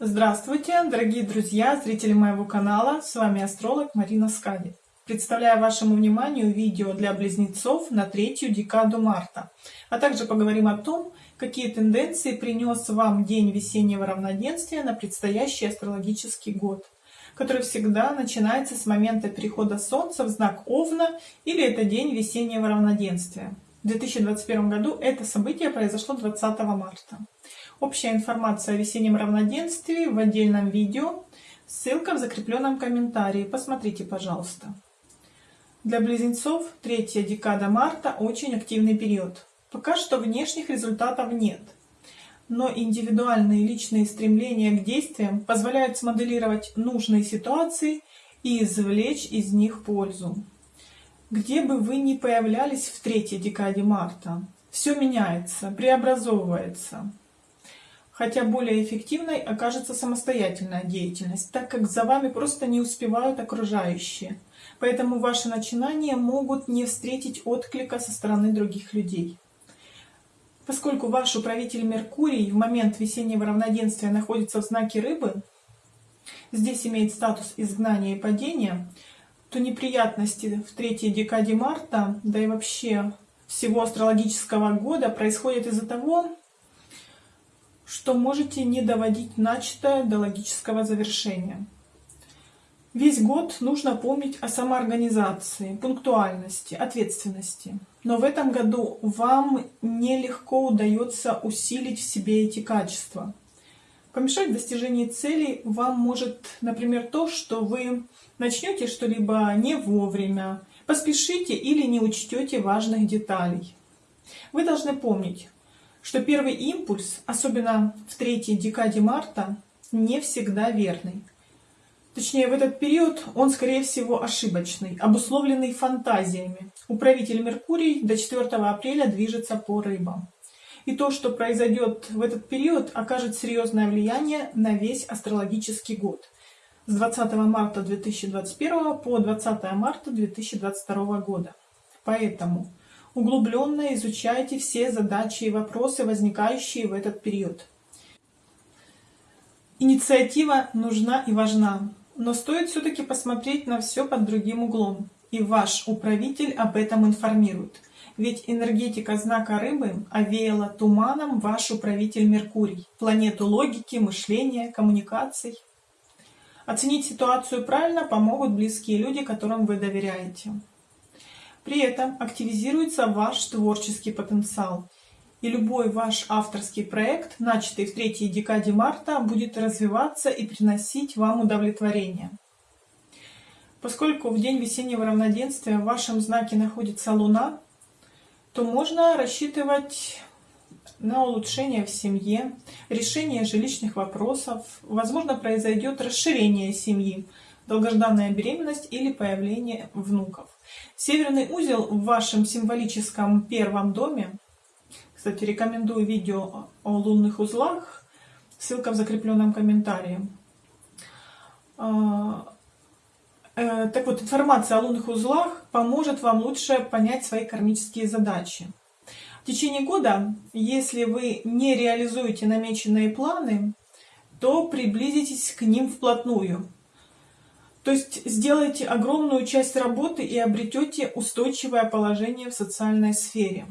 Здравствуйте, дорогие друзья, зрители моего канала, с вами астролог Марина Скади. Представляю вашему вниманию видео для близнецов на третью декаду марта, а также поговорим о том, какие тенденции принес вам день весеннего равноденствия на предстоящий астрологический год, который всегда начинается с момента перехода Солнца в знак Овна или это день весеннего равноденствия. В 2021 году это событие произошло 20 марта. Общая информация о весеннем равноденствии в отдельном видео. Ссылка в закрепленном комментарии. Посмотрите, пожалуйста. Для близнецов третья декада марта очень активный период. Пока что внешних результатов нет. Но индивидуальные личные стремления к действиям позволяют смоделировать нужные ситуации и извлечь из них пользу. Где бы вы ни появлялись в третьей декаде марта, все меняется, преобразовывается хотя более эффективной окажется самостоятельная деятельность, так как за вами просто не успевают окружающие. Поэтому ваши начинания могут не встретить отклика со стороны других людей. Поскольку ваш управитель Меркурий в момент весеннего равноденствия находится в знаке Рыбы, здесь имеет статус изгнания и падения, то неприятности в третьей декаде марта, да и вообще всего астрологического года происходят из-за того, что можете не доводить начатое до логического завершения. Весь год нужно помнить о самоорганизации, пунктуальности, ответственности. Но в этом году вам нелегко удается усилить в себе эти качества. Помешать достижению целей вам может, например, то, что вы начнете что-либо не вовремя, поспешите или не учтете важных деталей. Вы должны помнить, что первый импульс, особенно в третьей декаде марта, не всегда верный. Точнее, в этот период он, скорее всего, ошибочный, обусловленный фантазиями. Управитель Меркурий до 4 апреля движется по рыбам. И то, что произойдет в этот период, окажет серьезное влияние на весь астрологический год. С 20 марта 2021 по 20 марта 2022 года. Поэтому Углубленно изучайте все задачи и вопросы, возникающие в этот период. Инициатива нужна и важна, но стоит все-таки посмотреть на все под другим углом. И ваш управитель об этом информирует. Ведь энергетика знака рыбы овеяла туманом ваш управитель Меркурий, планету логики, мышления, коммуникаций. Оценить ситуацию правильно помогут близкие люди, которым вы доверяете. При этом активизируется ваш творческий потенциал. И любой ваш авторский проект, начатый в третьей декаде марта, будет развиваться и приносить вам удовлетворение. Поскольку в день весеннего равноденствия в вашем знаке находится Луна, то можно рассчитывать на улучшение в семье, решение жилищных вопросов, возможно, произойдет расширение семьи, долгожданная беременность или появление внуков. Северный узел в вашем символическом первом доме, кстати, рекомендую видео о лунных узлах, ссылка в закрепленном комментарии. А, э, так вот, информация о лунных узлах поможет вам лучше понять свои кармические задачи. В течение года, если вы не реализуете намеченные планы, то приблизитесь к ним вплотную. То есть сделайте огромную часть работы и обретете устойчивое положение в социальной сфере.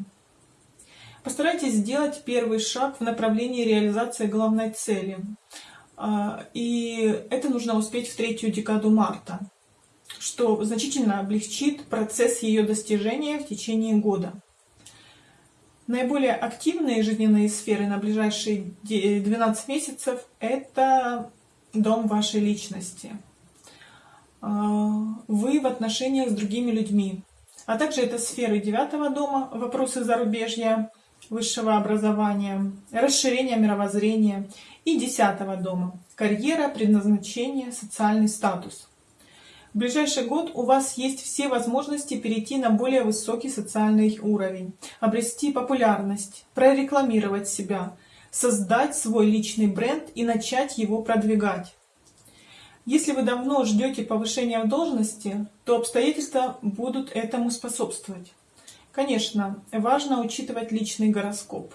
Постарайтесь сделать первый шаг в направлении реализации главной цели. А, и это нужно успеть в третью декаду марта, что значительно облегчит процесс ее достижения в течение года. Наиболее активные жизненные сферы на ближайшие 12 месяцев – это дом вашей личности – вы в отношениях с другими людьми. А также это сферы девятого дома, вопросы зарубежья, высшего образования, расширения мировоззрения и десятого дома, карьера, предназначение, социальный статус. В ближайший год у вас есть все возможности перейти на более высокий социальный уровень, обрести популярность, прорекламировать себя, создать свой личный бренд и начать его продвигать. Если вы давно ждете повышения в должности, то обстоятельства будут этому способствовать. Конечно, важно учитывать личный гороскоп.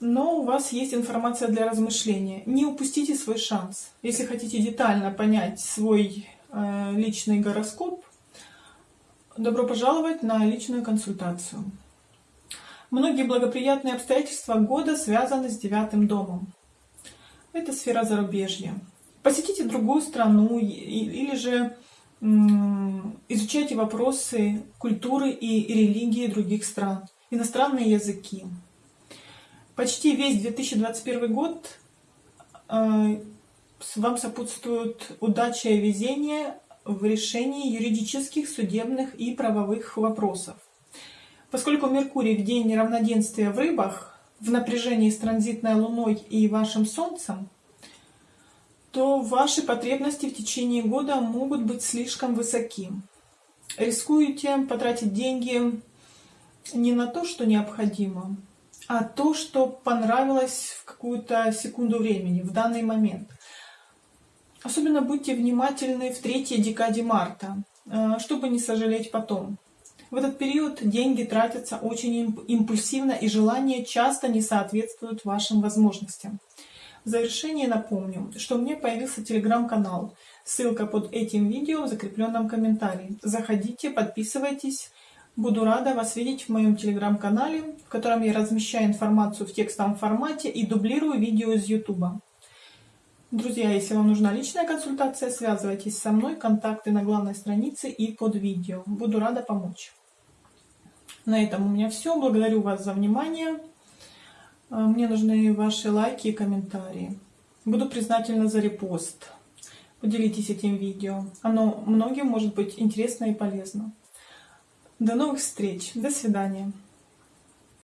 но у вас есть информация для размышления. Не упустите свой шанс. Если хотите детально понять свой э, личный гороскоп, добро пожаловать на личную консультацию. Многие благоприятные обстоятельства года связаны с девятым домом. Это сфера зарубежья. Посетите другую страну или же изучайте вопросы культуры и религии других стран, иностранные языки. Почти весь 2021 год э, вам сопутствует удача и везение в решении юридических, судебных и правовых вопросов. Поскольку Меркурий в день неравноденствия в рыбах, в напряжении с транзитной Луной и вашим Солнцем, то ваши потребности в течение года могут быть слишком высоки. Рискуете потратить деньги не на то, что необходимо, а то, что понравилось в какую-то секунду времени, в данный момент. Особенно будьте внимательны в третьей декаде марта, э, чтобы не сожалеть потом. В этот период деньги тратятся очень импульсивно и желания часто не соответствуют вашим возможностям. В завершение напомню, что у меня появился телеграм-канал. Ссылка под этим видео в закрепленном комментарии. Заходите, подписывайтесь. Буду рада вас видеть в моем телеграм-канале, в котором я размещаю информацию в текстовом формате и дублирую видео из YouTube. Друзья, если вам нужна личная консультация, связывайтесь со мной, контакты на главной странице и под видео. Буду рада помочь. На этом у меня все. Благодарю вас за внимание. А, мне нужны ваши лайки и комментарии. Буду признательна за репост. Поделитесь этим видео. Оно многим может быть интересно и полезно. До новых встреч. До свидания.